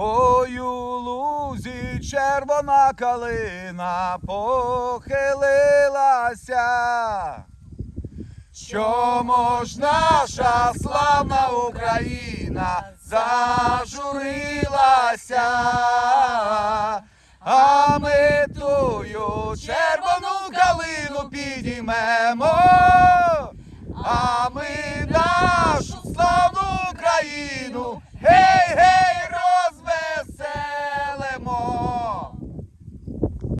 Ой у лузі червона калина похилилася, Чому ж наша славна Україна зажурилася, а ми тую червону калину підіймемо, а ми нашу славну Україну. гей-гей!